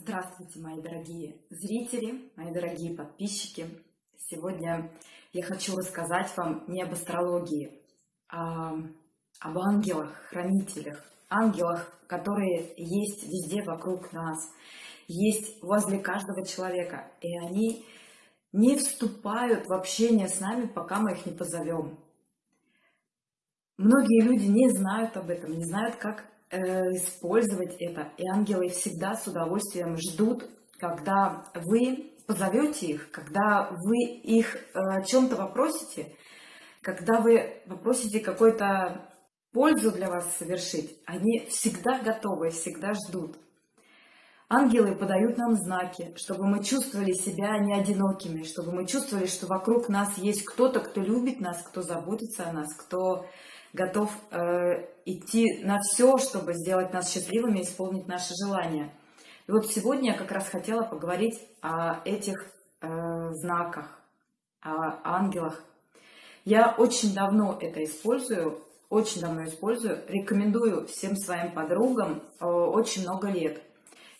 Здравствуйте, мои дорогие зрители, мои дорогие подписчики. Сегодня я хочу рассказать вам не об астрологии, а об ангелах, хранителях, ангелах, которые есть везде вокруг нас, есть возле каждого человека, и они не вступают в общение с нами, пока мы их не позовем. Многие люди не знают об этом, не знают, как использовать это. И ангелы всегда с удовольствием ждут, когда вы позовете их, когда вы их э, о чем-то попросите, когда вы попросите какой-то пользу для вас совершить, они всегда готовы, всегда ждут. Ангелы подают нам знаки, чтобы мы чувствовали себя не одинокими, чтобы мы чувствовали, что вокруг нас есть кто-то, кто любит нас, кто заботится о нас, кто готов э, идти на все, чтобы сделать нас счастливыми исполнить наши желания. И вот сегодня я как раз хотела поговорить о этих э, знаках, о ангелах. Я очень давно это использую, очень давно использую, рекомендую всем своим подругам э, очень много лет.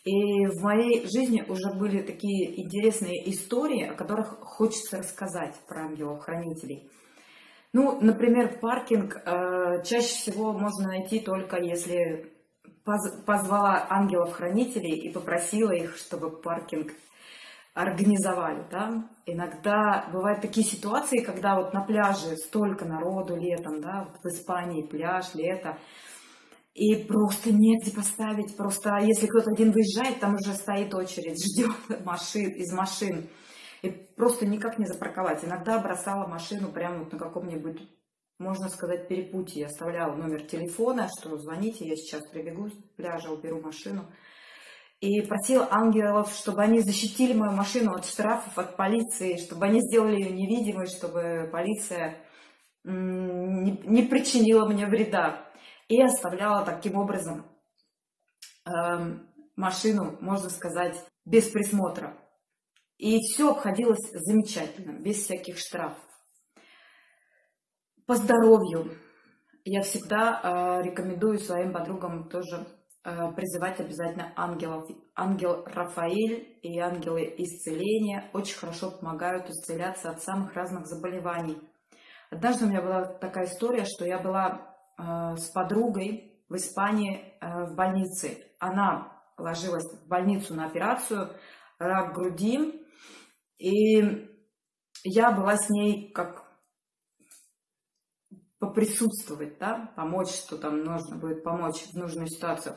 И в моей жизни уже были такие интересные истории, о которых хочется рассказать про ангелов-хранителей. Ну, например, паркинг э, чаще всего можно найти только если поз позвала ангелов-хранителей и попросила их, чтобы паркинг организовали, да. Иногда бывают такие ситуации, когда вот на пляже столько народу летом, да, вот в Испании пляж, лето, и просто негде поставить, просто если кто-то один выезжает, там уже стоит очередь, ждет машин, из машин и просто никак не запарковать. Иногда бросала машину прямо вот на каком-нибудь, можно сказать, перепутье. Оставляла номер телефона, что звоните, я сейчас прибегу с пляжа, уберу машину. И просила ангелов, чтобы они защитили мою машину от штрафов, от полиции, чтобы они сделали ее невидимой, чтобы полиция не, не причинила мне вреда. И оставляла таким образом э, машину, можно сказать, без присмотра. И все обходилось замечательно, без всяких штрафов. По здоровью я всегда э, рекомендую своим подругам тоже э, призывать обязательно ангелов. Ангел Рафаэль и ангелы исцеления очень хорошо помогают исцеляться от самых разных заболеваний. Однажды у меня была такая история, что я была э, с подругой в Испании в больнице. Она ложилась в больницу на операцию, рак груди, и я была с ней как поприсутствовать, да, помочь, что там нужно будет помочь в нужную ситуацию.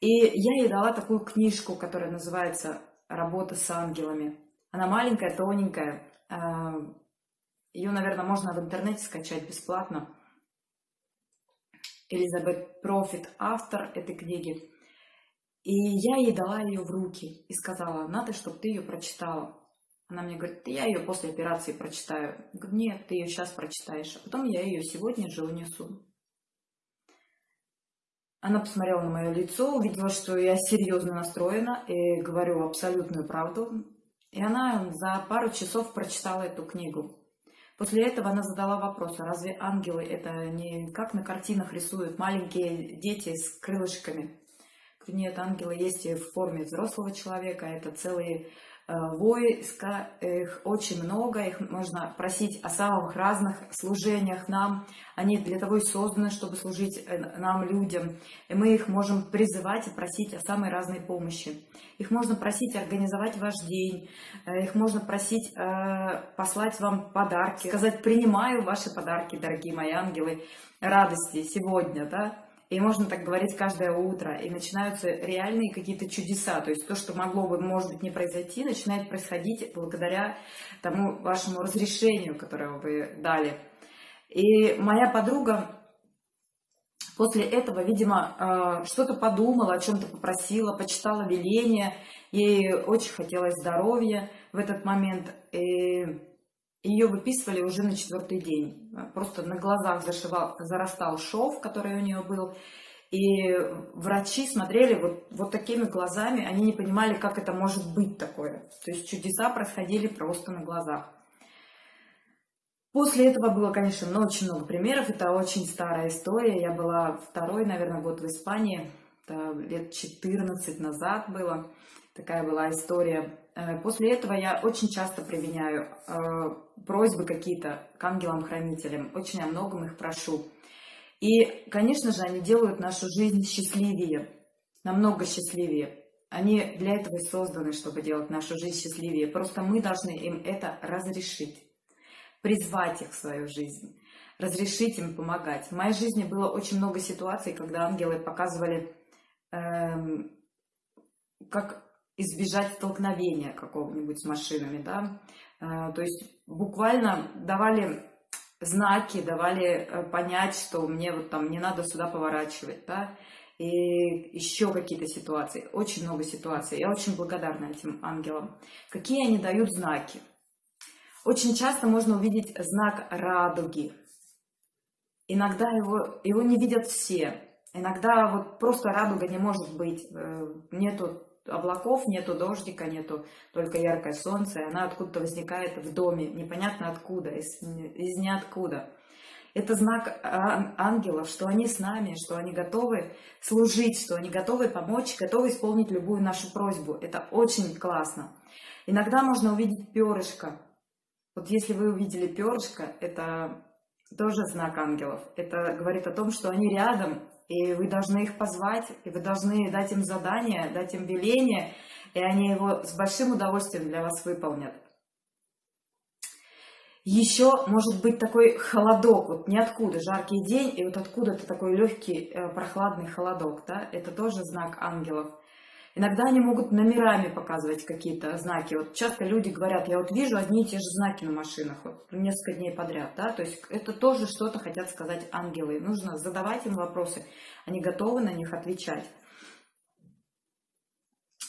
И я ей дала такую книжку, которая называется «Работа с ангелами». Она маленькая, тоненькая. А, Ее, наверное, можно в интернете скачать бесплатно. Элизабет Профит, автор этой книги. И я ей дала ее в руки и сказала, надо, чтобы ты ее прочитала. Она мне говорит, я ее после операции прочитаю. Говорю, нет, ты ее сейчас прочитаешь. А потом я ее сегодня же унесу. Она посмотрела на мое лицо, увидела, что я серьезно настроена и говорю абсолютную правду. И она за пару часов прочитала эту книгу. После этого она задала вопрос, а разве ангелы это не как на картинах рисуют маленькие дети с крылышками? Нет, ангелы есть в форме взрослого человека, это целые войска, их очень много, их можно просить о самых разных служениях нам. Они для того и созданы, чтобы служить э, нам, людям. И мы их можем призывать и просить о самой разной помощи. Их можно просить организовать ваш день, э, их можно просить послать вам подарки, сказать «принимаю ваши подарки, дорогие мои ангелы, радости сегодня», да, и можно так говорить каждое утро. И начинаются реальные какие-то чудеса. То есть то, что могло бы, может быть, не произойти, начинает происходить благодаря тому вашему разрешению, которое вы дали. И моя подруга после этого, видимо, э, что-то подумала, о чем-то попросила, почитала веление. Ей очень хотелось здоровья в этот момент. И ее выписывали уже на четвертый день. Просто на глазах зашивал, зарастал шов, который у нее был. И врачи смотрели вот, вот такими глазами, они не понимали, как это может быть такое. То есть чудеса происходили просто на глазах. После этого было, конечно, очень много примеров. Это очень старая история. Я была второй, наверное, год в Испании. Это лет 14 назад было. Такая была история. Э, после этого я очень часто применяю э, просьбы какие-то к ангелам-хранителям, очень о многом их прошу. И, конечно же, они делают нашу жизнь счастливее, намного счастливее. Они для этого и созданы, чтобы делать нашу жизнь счастливее. Просто мы должны им это разрешить, призвать их в свою жизнь, разрешить им помогать. В моей жизни было очень много ситуаций, когда ангелы показывали, эм, как избежать столкновения какого-нибудь с машинами, да. Э, то есть буквально давали знаки, давали э, понять, что мне вот там не надо сюда поворачивать, да, и еще какие-то ситуации, очень много ситуаций. Я очень благодарна этим ангелам. Какие они дают знаки? Очень часто можно увидеть знак радуги. Иногда его, его не видят все. Иногда вот просто радуга не может быть. Э, нету облаков, нету дождика, нету только яркое солнце, и она откуда-то возникает в доме, непонятно откуда, из, из ниоткуда. Это знак ангелов, что они с нами, что они готовы служить, что они готовы помочь, готовы исполнить любую нашу просьбу. Это очень классно. Иногда можно увидеть перышко. Вот если вы увидели перышко, это тоже знак ангелов. Это говорит о том, что они рядом, и вы должны их позвать, и вы должны дать им задание, дать им веление, и они его с большим удовольствием для вас выполнят. Еще может быть такой холодок, вот ниоткуда, жаркий день, и вот откуда-то такой легкий э, прохладный холодок, да, это тоже знак ангелов. Иногда они могут номерами показывать какие-то знаки. Вот часто люди говорят, я вот вижу одни и те же знаки на машинах, вот несколько дней подряд, да, то есть это тоже что-то хотят сказать ангелы. Нужно задавать им вопросы, они готовы на них отвечать.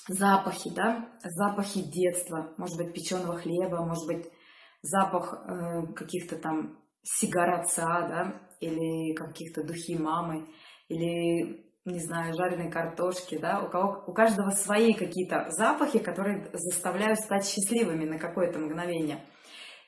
Запахи, да, запахи детства, может быть, печеного хлеба, может быть, запах э, каких-то там сигар отца, да, или каких-то духи мамы, или не знаю, жареной картошки, да, у, кого, у каждого свои какие-то запахи, которые заставляют стать счастливыми на какое-то мгновение.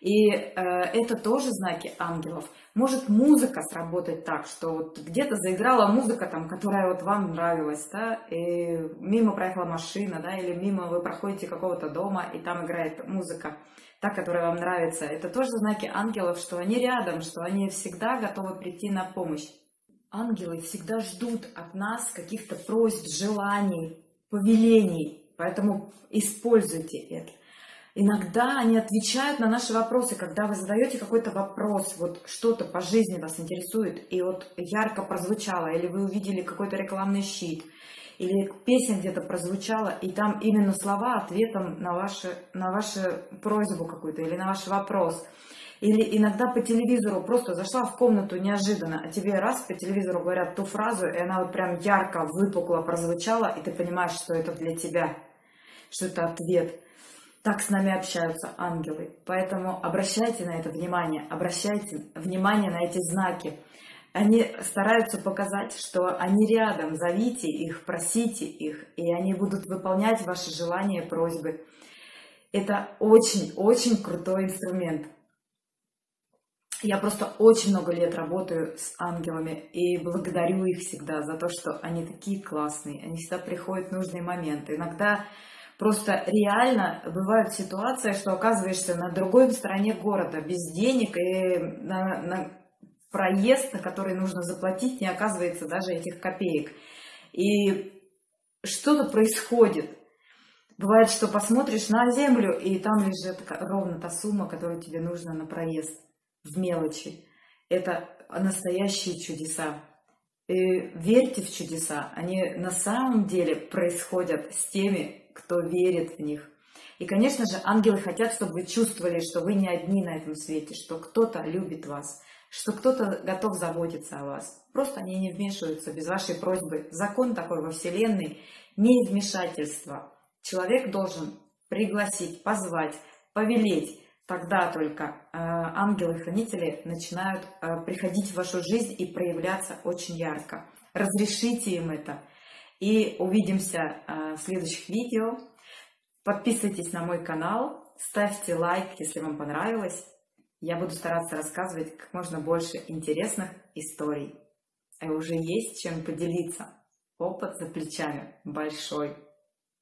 И э, это тоже знаки ангелов. Может музыка сработать так, что вот где-то заиграла музыка, там, которая вот вам нравилась, да, и мимо проехала машина, да, или мимо вы проходите какого-то дома, и там играет музыка, та, которая вам нравится. Это тоже знаки ангелов, что они рядом, что они всегда готовы прийти на помощь. Ангелы всегда ждут от нас каких-то просьб, желаний, повелений, поэтому используйте это. Иногда они отвечают на наши вопросы, когда вы задаете какой-то вопрос, вот что-то по жизни вас интересует, и вот ярко прозвучало, или вы увидели какой-то рекламный щит, или песня где-то прозвучала, и там именно слова ответом на, ваши, на вашу просьбу какую-то или на ваш вопрос – или иногда по телевизору просто зашла в комнату неожиданно, а тебе раз по телевизору говорят ту фразу, и она вот прям ярко, выпукло прозвучала, и ты понимаешь, что это для тебя, что это ответ. Так с нами общаются ангелы. Поэтому обращайте на это внимание, обращайте внимание на эти знаки. Они стараются показать, что они рядом, зовите их, просите их, и они будут выполнять ваши желания, просьбы. Это очень-очень крутой инструмент. Я просто очень много лет работаю с ангелами и благодарю их всегда за то, что они такие классные, они всегда приходят в нужные моменты. Иногда просто реально бывают ситуации, что оказываешься на другой стороне города без денег и на, на проезд, на который нужно заплатить, не оказывается даже этих копеек. И что-то происходит. Бывает, что посмотришь на землю, и там лежит ровно та сумма, которая тебе нужна на проезд в мелочи. Это настоящие чудеса. И верьте в чудеса, они на самом деле происходят с теми, кто верит в них. И, конечно же, ангелы хотят, чтобы вы чувствовали, что вы не одни на этом свете, что кто-то любит вас, что кто-то готов заботиться о вас. Просто они не вмешиваются без вашей просьбы. Закон такой во Вселенной – не вмешательство. Человек должен пригласить, позвать, повелеть, Тогда только э, ангелы-хранители начинают э, приходить в вашу жизнь и проявляться очень ярко. Разрешите им это. И увидимся э, в следующих видео. Подписывайтесь на мой канал, ставьте лайк, если вам понравилось. Я буду стараться рассказывать как можно больше интересных историй. И уже есть чем поделиться. Опыт за плечами большой.